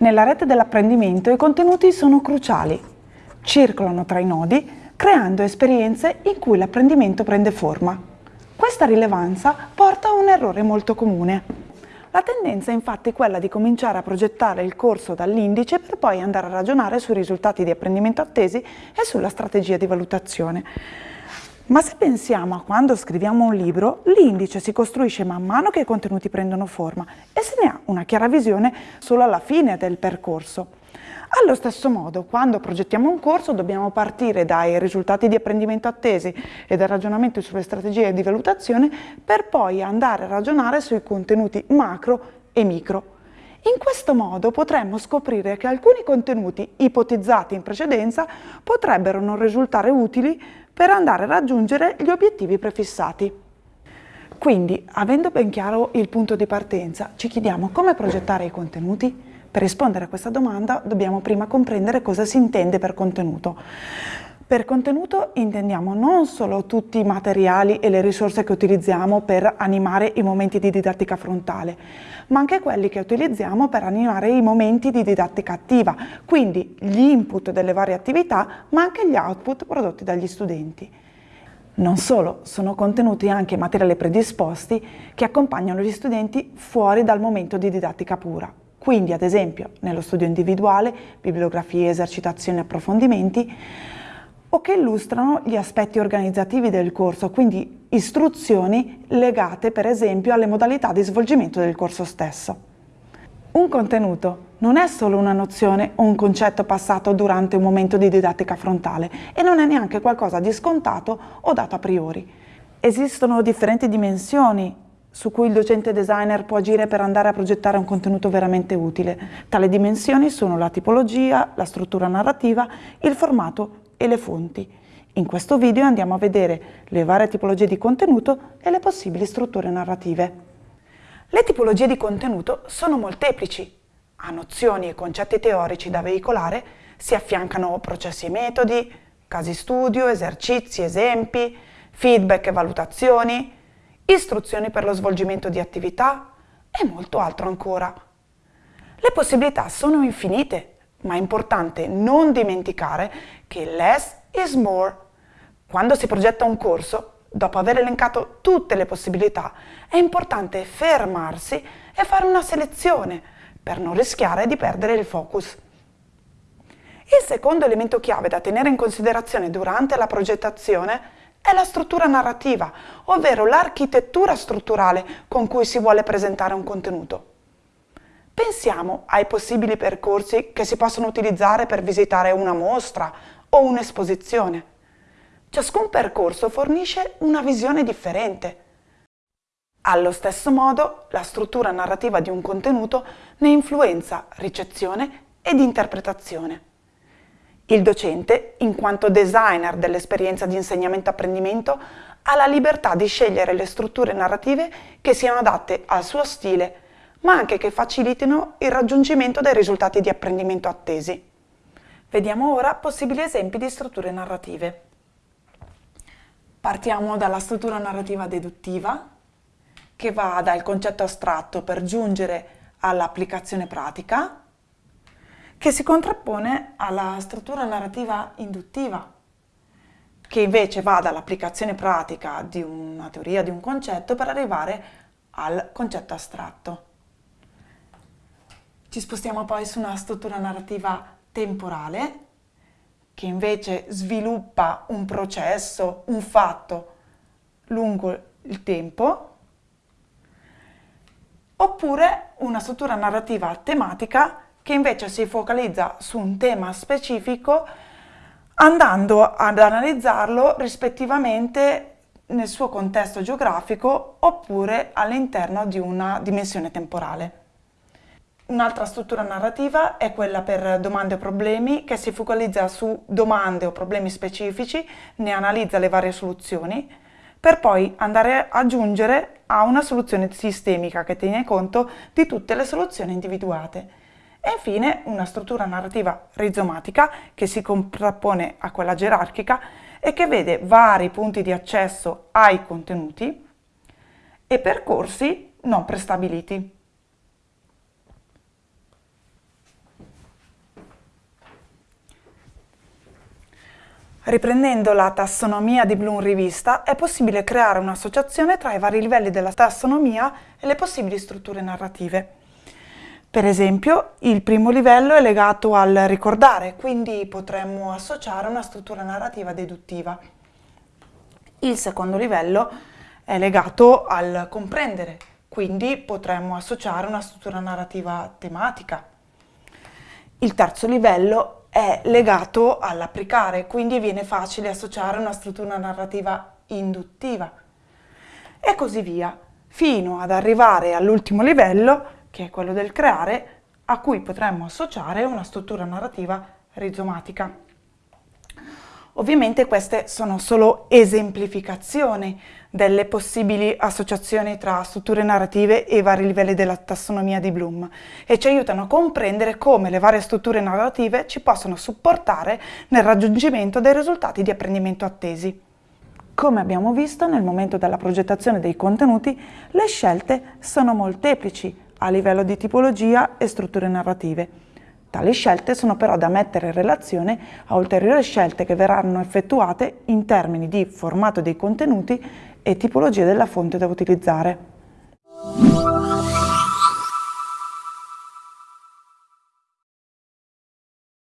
Nella rete dell'apprendimento i contenuti sono cruciali. Circolano tra i nodi creando esperienze in cui l'apprendimento prende forma. Questa rilevanza porta a un errore molto comune. La tendenza è infatti quella di cominciare a progettare il corso dall'indice per poi andare a ragionare sui risultati di apprendimento attesi e sulla strategia di valutazione. Ma se pensiamo a quando scriviamo un libro, l'indice si costruisce man mano che i contenuti prendono forma e se ne ha una chiara visione solo alla fine del percorso. Allo stesso modo, quando progettiamo un corso dobbiamo partire dai risultati di apprendimento attesi e dal ragionamento sulle strategie di valutazione per poi andare a ragionare sui contenuti macro e micro. In questo modo potremmo scoprire che alcuni contenuti ipotizzati in precedenza potrebbero non risultare utili per andare a raggiungere gli obiettivi prefissati. Quindi, avendo ben chiaro il punto di partenza, ci chiediamo come progettare i contenuti? Per rispondere a questa domanda dobbiamo prima comprendere cosa si intende per contenuto. Per contenuto intendiamo non solo tutti i materiali e le risorse che utilizziamo per animare i momenti di didattica frontale, ma anche quelli che utilizziamo per animare i momenti di didattica attiva, quindi gli input delle varie attività, ma anche gli output prodotti dagli studenti. Non solo, sono contenuti anche materiali predisposti che accompagnano gli studenti fuori dal momento di didattica pura. Quindi, ad esempio, nello studio individuale, bibliografie, esercitazioni e approfondimenti, o che illustrano gli aspetti organizzativi del corso, quindi istruzioni legate per esempio alle modalità di svolgimento del corso stesso. Un contenuto non è solo una nozione o un concetto passato durante un momento di didattica frontale e non è neanche qualcosa di scontato o dato a priori. Esistono differenti dimensioni su cui il docente designer può agire per andare a progettare un contenuto veramente utile. Tali dimensioni sono la tipologia, la struttura narrativa, il formato e le fonti. In questo video andiamo a vedere le varie tipologie di contenuto e le possibili strutture narrative. Le tipologie di contenuto sono molteplici. A nozioni e concetti teorici da veicolare si affiancano processi e metodi, casi studio, esercizi, esempi, feedback e valutazioni, istruzioni per lo svolgimento di attività e molto altro ancora. Le possibilità sono infinite ma è importante non dimenticare che less is more. Quando si progetta un corso, dopo aver elencato tutte le possibilità, è importante fermarsi e fare una selezione per non rischiare di perdere il focus. Il secondo elemento chiave da tenere in considerazione durante la progettazione è la struttura narrativa, ovvero l'architettura strutturale con cui si vuole presentare un contenuto. Pensiamo ai possibili percorsi che si possono utilizzare per visitare una mostra o un'esposizione. Ciascun percorso fornisce una visione differente. Allo stesso modo, la struttura narrativa di un contenuto ne influenza ricezione ed interpretazione. Il docente, in quanto designer dell'esperienza di insegnamento-apprendimento, ha la libertà di scegliere le strutture narrative che siano adatte al suo stile ma anche che facilitino il raggiungimento dei risultati di apprendimento attesi. Vediamo ora possibili esempi di strutture narrative. Partiamo dalla struttura narrativa deduttiva, che va dal concetto astratto per giungere all'applicazione pratica, che si contrappone alla struttura narrativa induttiva, che invece va dall'applicazione pratica di una teoria, di un concetto, per arrivare al concetto astratto. Ci spostiamo poi su una struttura narrativa temporale che invece sviluppa un processo, un fatto lungo il tempo, oppure una struttura narrativa tematica che invece si focalizza su un tema specifico andando ad analizzarlo rispettivamente nel suo contesto geografico oppure all'interno di una dimensione temporale. Un'altra struttura narrativa è quella per domande o problemi che si focalizza su domande o problemi specifici, ne analizza le varie soluzioni, per poi andare a aggiungere a una soluzione sistemica che tiene conto di tutte le soluzioni individuate. E infine una struttura narrativa rizomatica che si contrappone a quella gerarchica e che vede vari punti di accesso ai contenuti e percorsi non prestabiliti. Riprendendo la tassonomia di Bloom rivista, è possibile creare un'associazione tra i vari livelli della tassonomia e le possibili strutture narrative. Per esempio, il primo livello è legato al ricordare, quindi potremmo associare una struttura narrativa deduttiva. Il secondo livello è legato al comprendere, quindi potremmo associare una struttura narrativa tematica. Il terzo livello è legato all'applicare, quindi viene facile associare una struttura narrativa induttiva e così via, fino ad arrivare all'ultimo livello, che è quello del creare, a cui potremmo associare una struttura narrativa rizomatica. Ovviamente queste sono solo esemplificazioni delle possibili associazioni tra strutture narrative e vari livelli della tassonomia di Bloom e ci aiutano a comprendere come le varie strutture narrative ci possono supportare nel raggiungimento dei risultati di apprendimento attesi. Come abbiamo visto nel momento della progettazione dei contenuti, le scelte sono molteplici a livello di tipologia e strutture narrative Tali scelte sono però da mettere in relazione a ulteriori scelte che verranno effettuate in termini di formato dei contenuti e tipologia della fonte da utilizzare.